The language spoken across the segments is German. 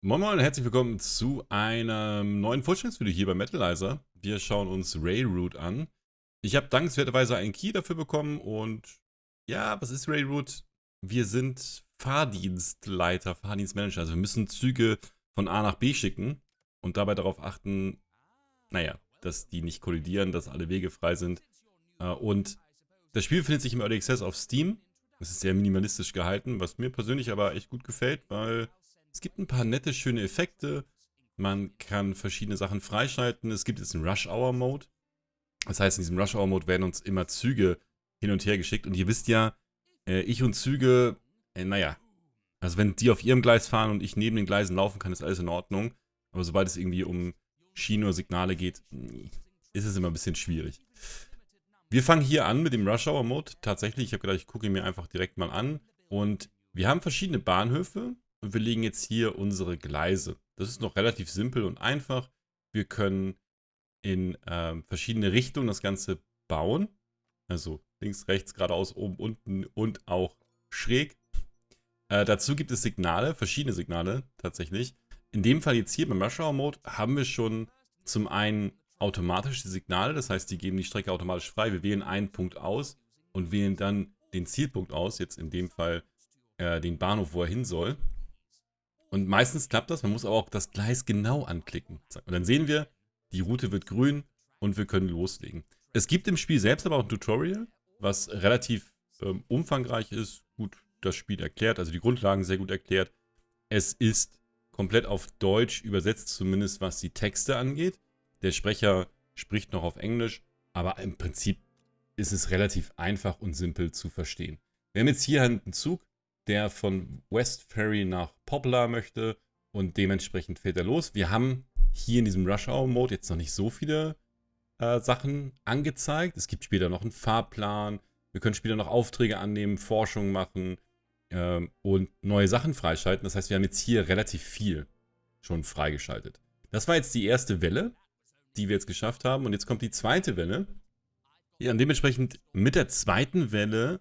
Moin Moin und herzlich willkommen zu einem neuen Vorstellungsvideo hier bei Metalizer. Wir schauen uns Railroad an. Ich habe dankenswerterweise einen Key dafür bekommen und ja, was ist Railroad? Wir sind Fahrdienstleiter, Fahrdienstmanager. Also wir müssen Züge von A nach B schicken und dabei darauf achten, naja, dass die nicht kollidieren, dass alle Wege frei sind. Äh, und das Spiel befindet sich im Early Access auf Steam. Es ist sehr minimalistisch gehalten, was mir persönlich aber echt gut gefällt, weil es gibt ein paar nette, schöne Effekte. Man kann verschiedene Sachen freischalten. Es gibt jetzt einen Rush-Hour-Mode. Das heißt, in diesem Rush-Hour-Mode werden uns immer Züge hin und her geschickt. Und ihr wisst ja, äh, ich und Züge, äh, naja, also wenn die auf ihrem Gleis fahren und ich neben den Gleisen laufen kann, ist alles in Ordnung. Aber sobald es irgendwie um Schienen oder Signale geht, ist es immer ein bisschen schwierig. Wir fangen hier an mit dem Rush Hour Mode. Tatsächlich, ich habe gedacht, ich gucke ihn mir einfach direkt mal an. Und wir haben verschiedene Bahnhöfe und wir legen jetzt hier unsere Gleise. Das ist noch relativ simpel und einfach. Wir können in äh, verschiedene Richtungen das Ganze bauen. Also links, rechts, geradeaus, oben, unten und auch schräg. Äh, dazu gibt es Signale, verschiedene Signale tatsächlich. In dem Fall jetzt hier beim Rush Hour Mode haben wir schon zum einen automatische Signale, das heißt, die geben die Strecke automatisch frei. Wir wählen einen Punkt aus und wählen dann den Zielpunkt aus, jetzt in dem Fall äh, den Bahnhof, wo er hin soll. Und meistens klappt das, man muss aber auch das Gleis genau anklicken. Und dann sehen wir, die Route wird grün und wir können loslegen. Es gibt im Spiel selbst aber auch ein Tutorial, was relativ ähm, umfangreich ist, gut das Spiel erklärt, also die Grundlagen sehr gut erklärt. Es ist komplett auf Deutsch übersetzt, zumindest was die Texte angeht. Der Sprecher spricht noch auf Englisch, aber im Prinzip ist es relativ einfach und simpel zu verstehen. Wir haben jetzt hier einen Zug, der von West Ferry nach Poplar möchte und dementsprechend fährt er los. Wir haben hier in diesem Rush Hour Mode jetzt noch nicht so viele äh, Sachen angezeigt. Es gibt später noch einen Fahrplan. Wir können später noch Aufträge annehmen, Forschung machen ähm, und neue Sachen freischalten. Das heißt, wir haben jetzt hier relativ viel schon freigeschaltet. Das war jetzt die erste Welle, die wir jetzt geschafft haben. Und jetzt kommt die zweite Welle. Ja, und dementsprechend mit der zweiten Welle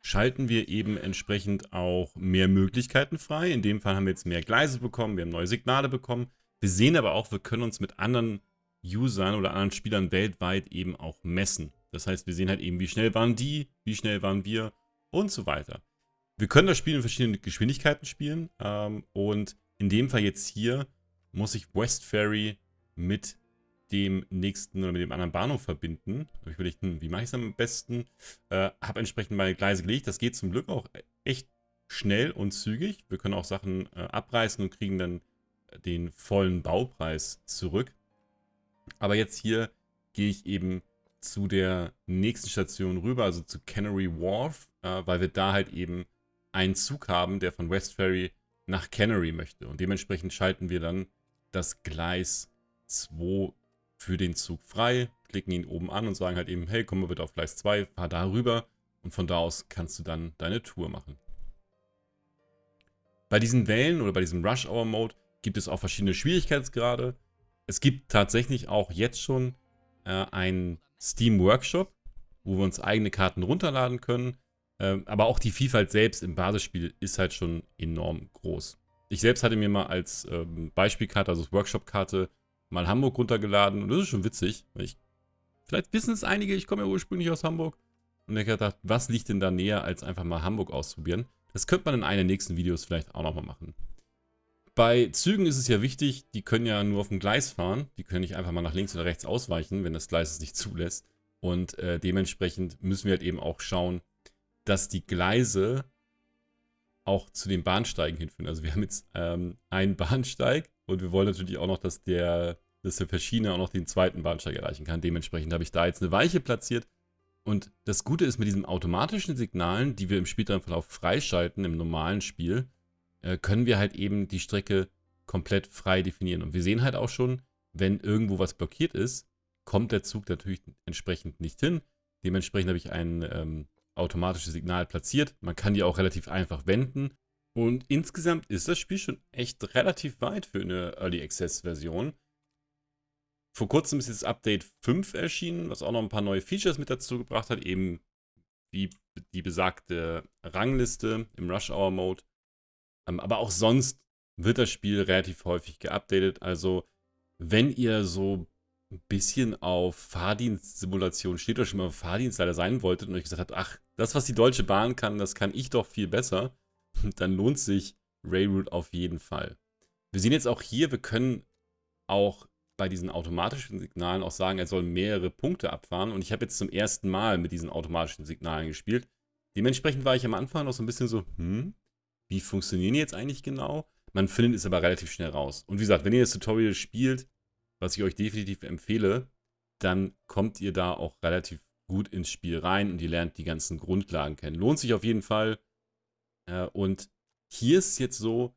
schalten wir eben entsprechend auch mehr Möglichkeiten frei. In dem Fall haben wir jetzt mehr Gleise bekommen, wir haben neue Signale bekommen. Wir sehen aber auch, wir können uns mit anderen Usern oder anderen Spielern weltweit eben auch messen. Das heißt, wir sehen halt eben, wie schnell waren die, wie schnell waren wir und so weiter. Wir können das Spiel in verschiedenen Geschwindigkeiten spielen ähm, und in dem Fall jetzt hier muss ich West Ferry mit dem nächsten oder mit dem anderen Bahnhof verbinden. Habe ich überlegt, hm, wie mache ich es am besten? Äh, habe entsprechend meine Gleise gelegt. Das geht zum Glück auch echt schnell und zügig. Wir können auch Sachen äh, abreißen und kriegen dann den vollen Baupreis zurück. Aber jetzt hier gehe ich eben zu der nächsten Station rüber, also zu Canary Wharf, äh, weil wir da halt eben einen Zug haben, der von West Ferry nach Canary möchte. Und dementsprechend schalten wir dann das Gleis 2 für den Zug frei, klicken ihn oben an und sagen halt eben, hey, komm mal bitte auf Gleis 2, fahr da rüber und von da aus kannst du dann deine Tour machen. Bei diesen Wellen oder bei diesem Rush Hour Mode gibt es auch verschiedene Schwierigkeitsgrade. Es gibt tatsächlich auch jetzt schon äh, einen Steam Workshop, wo wir uns eigene Karten runterladen können. Ähm, aber auch die Vielfalt selbst im Basisspiel ist halt schon enorm groß. Ich selbst hatte mir mal als ähm, Beispielkarte, also als Workshop-Karte, mal Hamburg runtergeladen und das ist schon witzig. Ich, vielleicht wissen es einige, ich komme ja ursprünglich aus Hamburg. Und ich habe gedacht, was liegt denn da näher, als einfach mal Hamburg auszuprobieren? Das könnte man in einem der nächsten Videos vielleicht auch nochmal machen. Bei Zügen ist es ja wichtig, die können ja nur auf dem Gleis fahren. Die können nicht einfach mal nach links oder rechts ausweichen, wenn das Gleis es nicht zulässt. Und äh, dementsprechend müssen wir halt eben auch schauen, dass die Gleise auch zu den Bahnsteigen hinführen. Also wir haben jetzt ähm, einen Bahnsteig und wir wollen natürlich auch noch, dass der, dass der Verschiedene auch noch den zweiten Bahnsteig erreichen kann. Dementsprechend habe ich da jetzt eine Weiche platziert. Und das Gute ist mit diesen automatischen Signalen, die wir im späteren Verlauf freischalten im normalen Spiel, äh, können wir halt eben die Strecke komplett frei definieren. Und wir sehen halt auch schon, wenn irgendwo was blockiert ist, kommt der Zug natürlich entsprechend nicht hin. Dementsprechend habe ich ein ähm, automatisches Signal platziert. Man kann die auch relativ einfach wenden. Und insgesamt ist das Spiel schon echt relativ weit für eine Early Access Version. Vor kurzem ist jetzt Update 5 erschienen, was auch noch ein paar neue Features mit dazu gebracht hat, eben wie die besagte Rangliste im Rush Hour Mode. Ähm, aber auch sonst wird das Spiel relativ häufig geupdatet. Also, wenn ihr so ein bisschen auf Fahrdienstsimulation steht oder schon mal Fahrdienstleiter sein wolltet und euch gesagt habt, ach, das, was die Deutsche Bahn kann, das kann ich doch viel besser, dann lohnt sich Railroad auf jeden Fall. Wir sehen jetzt auch hier, wir können auch bei diesen automatischen Signalen auch sagen, er soll mehrere Punkte abfahren. Und ich habe jetzt zum ersten Mal mit diesen automatischen Signalen gespielt. Dementsprechend war ich am Anfang noch so ein bisschen so, hm, wie funktionieren die jetzt eigentlich genau? Man findet es aber relativ schnell raus. Und wie gesagt, wenn ihr das Tutorial spielt, was ich euch definitiv empfehle, dann kommt ihr da auch relativ gut ins Spiel rein und ihr lernt die ganzen Grundlagen kennen. Lohnt sich auf jeden Fall. Äh, und hier ist es jetzt so,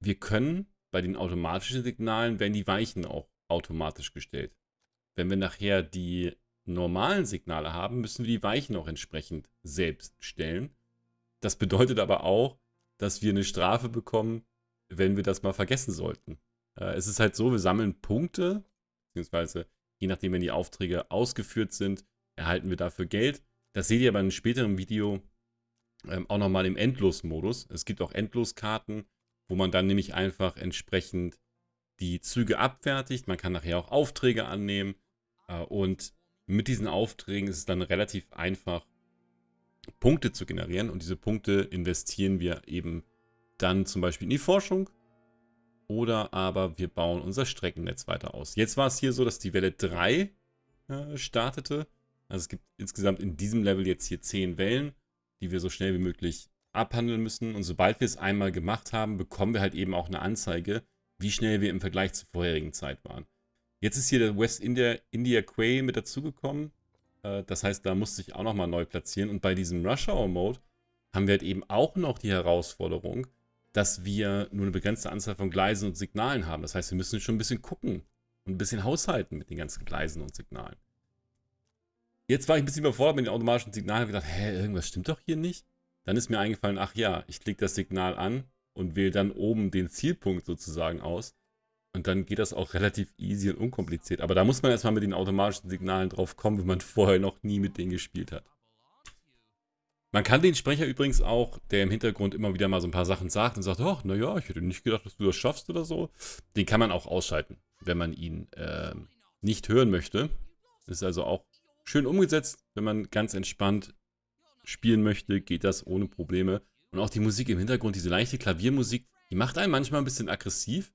wir können bei den automatischen Signalen, werden die Weichen auch automatisch gestellt. Wenn wir nachher die normalen Signale haben, müssen wir die Weichen auch entsprechend selbst stellen. Das bedeutet aber auch, dass wir eine Strafe bekommen, wenn wir das mal vergessen sollten. Äh, es ist halt so, wir sammeln Punkte, beziehungsweise je nachdem, wenn die Aufträge ausgeführt sind, erhalten wir dafür Geld. Das seht ihr aber in einem späteren Video ähm, auch nochmal im Endlosmodus. Es gibt auch Endloskarten, wo man dann nämlich einfach entsprechend die Züge abfertigt. Man kann nachher auch Aufträge annehmen. Äh, und mit diesen Aufträgen ist es dann relativ einfach, Punkte zu generieren. Und diese Punkte investieren wir eben dann zum Beispiel in die Forschung. Oder aber wir bauen unser Streckennetz weiter aus. Jetzt war es hier so, dass die Welle 3 äh, startete. Also es gibt insgesamt in diesem Level jetzt hier 10 Wellen, die wir so schnell wie möglich abhandeln müssen. Und sobald wir es einmal gemacht haben, bekommen wir halt eben auch eine Anzeige, wie schnell wir im Vergleich zur vorherigen Zeit waren. Jetzt ist hier der West India, India Quay mit dazugekommen. Äh, das heißt, da musste ich auch nochmal neu platzieren. Und bei diesem Rush Hour Mode haben wir halt eben auch noch die Herausforderung, dass wir nur eine begrenzte Anzahl von Gleisen und Signalen haben. Das heißt, wir müssen schon ein bisschen gucken und ein bisschen haushalten mit den ganzen Gleisen und Signalen. Jetzt war ich ein bisschen überfordert mit den automatischen Signalen und gedacht, hä, irgendwas stimmt doch hier nicht. Dann ist mir eingefallen, ach ja, ich klicke das Signal an und wähle dann oben den Zielpunkt sozusagen aus. Und dann geht das auch relativ easy und unkompliziert. Aber da muss man erstmal mit den automatischen Signalen drauf kommen, wenn man vorher noch nie mit denen gespielt hat. Man kann den Sprecher übrigens auch, der im Hintergrund immer wieder mal so ein paar Sachen sagt und sagt, ach, naja, ich hätte nicht gedacht, dass du das schaffst oder so. Den kann man auch ausschalten, wenn man ihn äh, nicht hören möchte. Ist also auch schön umgesetzt. Wenn man ganz entspannt spielen möchte, geht das ohne Probleme. Und auch die Musik im Hintergrund, diese leichte Klaviermusik, die macht einen manchmal ein bisschen aggressiv,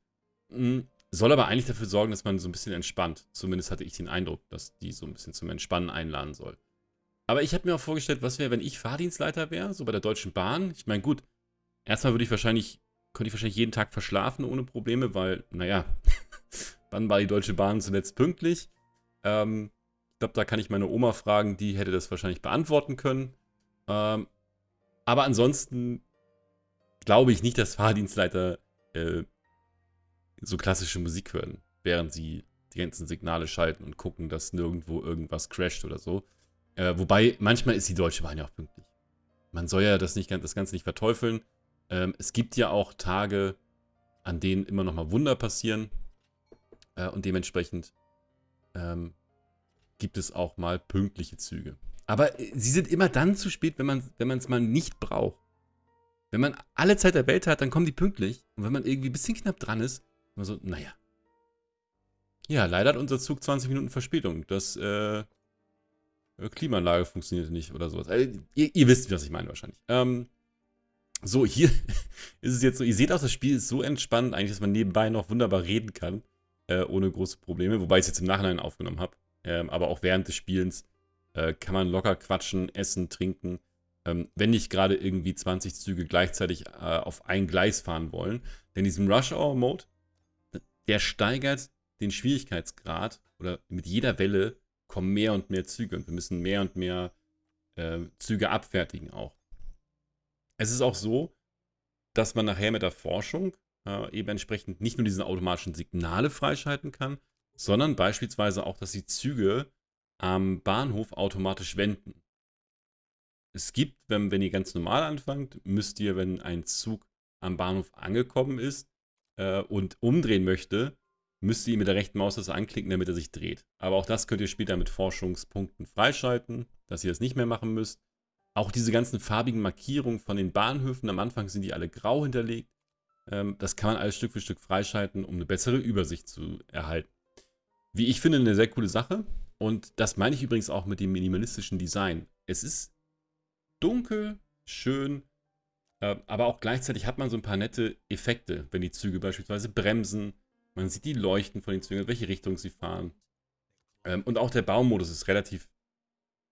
hm, soll aber eigentlich dafür sorgen, dass man so ein bisschen entspannt. Zumindest hatte ich den Eindruck, dass die so ein bisschen zum Entspannen einladen soll. Aber ich habe mir auch vorgestellt, was wäre, wenn ich Fahrdienstleiter wäre, so bei der Deutschen Bahn. Ich meine, gut, erstmal würde ich wahrscheinlich, könnte ich wahrscheinlich jeden Tag verschlafen ohne Probleme, weil, naja, wann war die Deutsche Bahn zuletzt pünktlich? Ähm, ich glaube, da kann ich meine Oma fragen, die hätte das wahrscheinlich beantworten können. Ähm, aber ansonsten glaube ich nicht, dass Fahrdienstleiter äh, so klassische Musik hören, während sie die ganzen Signale schalten und gucken, dass nirgendwo irgendwas crasht oder so. Äh, wobei, manchmal ist die Deutsche Bahn ja auch pünktlich. Man soll ja das, nicht, das Ganze nicht verteufeln. Ähm, es gibt ja auch Tage, an denen immer noch mal Wunder passieren. Äh, und dementsprechend ähm, gibt es auch mal pünktliche Züge. Aber äh, sie sind immer dann zu spät, wenn man es mal nicht braucht. Wenn man alle Zeit der Welt hat, dann kommen die pünktlich. Und wenn man irgendwie ein bisschen knapp dran ist, immer so, naja. Ja, leider hat unser Zug 20 Minuten Verspätung. Das äh Klimaanlage funktioniert nicht oder sowas. Also, ihr, ihr, wisst, was ich meine wahrscheinlich. Ähm, so, hier ist es jetzt so, ihr seht auch, das Spiel ist so entspannt eigentlich, dass man nebenbei noch wunderbar reden kann, äh, ohne große Probleme, wobei ich es jetzt im Nachhinein aufgenommen habe. Ähm, aber auch während des Spielens äh, kann man locker quatschen, essen, trinken. Ähm, wenn nicht gerade irgendwie 20 Züge gleichzeitig äh, auf ein Gleis fahren wollen. Denn diesem Rush-Hour-Mode, der steigert den Schwierigkeitsgrad oder mit jeder Welle kommen mehr und mehr Züge und wir müssen mehr und mehr äh, Züge abfertigen auch. Es ist auch so, dass man nachher mit der Forschung äh, eben entsprechend nicht nur diese automatischen Signale freischalten kann, sondern beispielsweise auch, dass die Züge am Bahnhof automatisch wenden. Es gibt, wenn, wenn ihr ganz normal anfangt, müsst ihr, wenn ein Zug am Bahnhof angekommen ist äh, und umdrehen möchte, müsst ihr mit der rechten Maustaste anklicken, damit er sich dreht. Aber auch das könnt ihr später mit Forschungspunkten freischalten, dass ihr das nicht mehr machen müsst. Auch diese ganzen farbigen Markierungen von den Bahnhöfen, am Anfang sind die alle grau hinterlegt. Ähm, das kann man alles Stück für Stück freischalten, um eine bessere Übersicht zu erhalten. Wie ich finde, eine sehr coole Sache. Und das meine ich übrigens auch mit dem minimalistischen Design. Es ist dunkel, schön, äh, aber auch gleichzeitig hat man so ein paar nette Effekte, wenn die Züge beispielsweise bremsen. Man sieht die Leuchten von den Zügen, welche Richtung sie fahren. Ähm, und auch der Baumodus ist relativ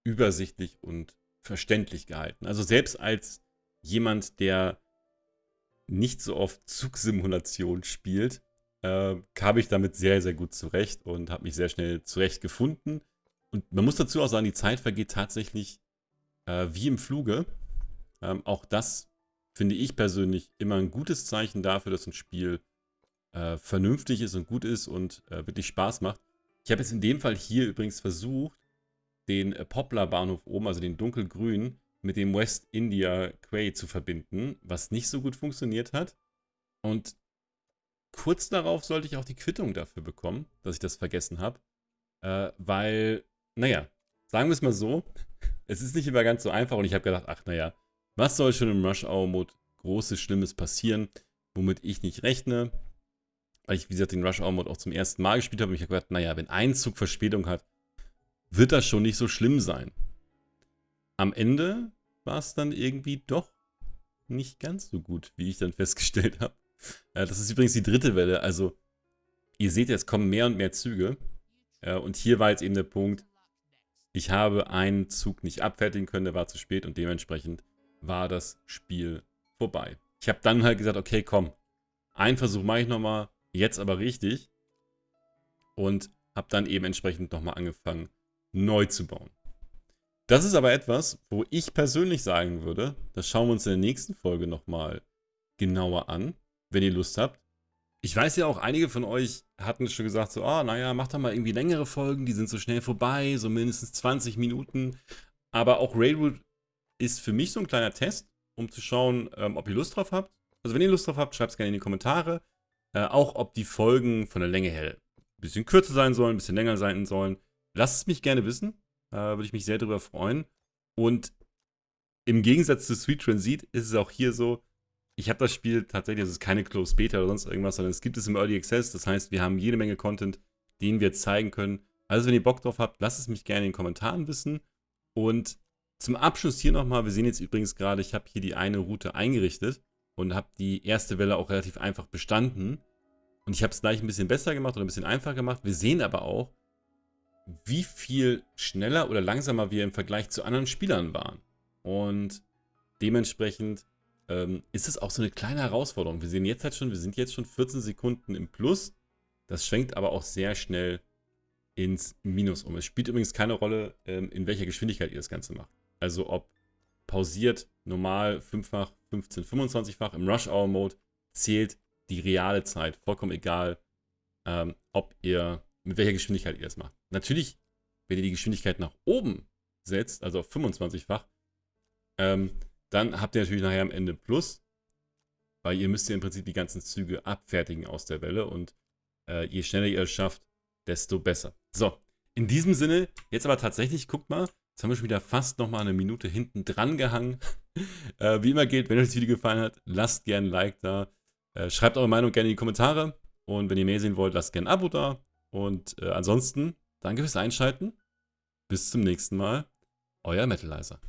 übersichtlich und verständlich gehalten. Also selbst als jemand, der nicht so oft Zugsimulation spielt, äh, kam ich damit sehr, sehr gut zurecht und habe mich sehr schnell zurechtgefunden. Und man muss dazu auch sagen, die Zeit vergeht tatsächlich äh, wie im Fluge. Ähm, auch das finde ich persönlich immer ein gutes Zeichen dafür, dass ein Spiel äh, vernünftig ist und gut ist und äh, wirklich Spaß macht. Ich habe jetzt in dem Fall hier übrigens versucht, den äh, Poplar-Bahnhof oben, also den dunkelgrün, mit dem West India Quay zu verbinden, was nicht so gut funktioniert hat. Und kurz darauf sollte ich auch die Quittung dafür bekommen, dass ich das vergessen habe. Äh, weil, naja, sagen wir es mal so, es ist nicht immer ganz so einfach und ich habe gedacht, ach naja, was soll schon im Rush-Hour-Mode großes, Schlimmes passieren, womit ich nicht rechne. Weil ich, wie gesagt, den Rush-Hour-Mode auch zum ersten Mal gespielt habe und ich habe gedacht, naja, wenn ein Zug Verspätung hat, wird das schon nicht so schlimm sein. Am Ende war es dann irgendwie doch nicht ganz so gut, wie ich dann festgestellt habe. Ja, das ist übrigens die dritte Welle. Also, ihr seht, es kommen mehr und mehr Züge. Ja, und hier war jetzt eben der Punkt, ich habe einen Zug nicht abfertigen können, der war zu spät und dementsprechend war das Spiel vorbei. Ich habe dann halt gesagt, okay, komm, einen Versuch mache ich nochmal, jetzt aber richtig. Und habe dann eben entsprechend nochmal angefangen, neu zu bauen. Das ist aber etwas, wo ich persönlich sagen würde, das schauen wir uns in der nächsten Folge nochmal genauer an, wenn ihr Lust habt. Ich weiß ja auch, einige von euch hatten schon gesagt, so, oh, naja, macht doch mal irgendwie längere Folgen, die sind so schnell vorbei, so mindestens 20 Minuten. Aber auch Railroad ist für mich so ein kleiner Test, um zu schauen, ähm, ob ihr Lust drauf habt. Also wenn ihr Lust drauf habt, schreibt es gerne in die Kommentare. Äh, auch ob die Folgen von der Länge her ein bisschen kürzer sein sollen, ein bisschen länger sein sollen. Lasst es mich gerne wissen. Äh, Würde ich mich sehr darüber freuen. Und im Gegensatz zu Sweet Transit ist es auch hier so, ich habe das Spiel tatsächlich, also es ist keine Closed Beta oder sonst irgendwas, sondern es gibt es im Early Access. Das heißt, wir haben jede Menge Content, den wir zeigen können. Also wenn ihr Bock drauf habt, lasst es mich gerne in den Kommentaren wissen. Und zum Abschluss hier nochmal, wir sehen jetzt übrigens gerade, ich habe hier die eine Route eingerichtet und habe die erste Welle auch relativ einfach bestanden. Und ich habe es gleich ein bisschen besser gemacht oder ein bisschen einfacher gemacht. Wir sehen aber auch, wie viel schneller oder langsamer wir im Vergleich zu anderen Spielern waren. Und dementsprechend ähm, ist es auch so eine kleine Herausforderung. Wir sehen jetzt halt schon, wir sind jetzt schon 14 Sekunden im Plus. Das schwenkt aber auch sehr schnell ins Minus um. Es spielt übrigens keine Rolle, ähm, in welcher Geschwindigkeit ihr das Ganze macht. Also ob pausiert, normal, fünffach, 15, 25-fach, im Rush-Hour-Mode zählt die reale Zeit. Vollkommen egal, ähm, ob ihr, mit welcher Geschwindigkeit ihr das macht. Natürlich, wenn ihr die Geschwindigkeit nach oben setzt, also auf 25-fach, ähm, dann habt ihr natürlich nachher am Ende Plus, weil ihr müsst ja im Prinzip die ganzen Züge abfertigen aus der Welle und äh, je schneller ihr es schafft, desto besser. So, in diesem Sinne, jetzt aber tatsächlich, guckt mal, jetzt haben wir schon wieder fast nochmal eine Minute hinten dran gehangen. äh, wie immer gilt, wenn euch das Video gefallen hat, lasst gerne ein Like da. Äh, schreibt eure Meinung gerne in die Kommentare. Und wenn ihr mehr sehen wollt, lasst gerne ein Abo da. Und äh, ansonsten, danke fürs Einschalten. Bis zum nächsten Mal. Euer Metalizer.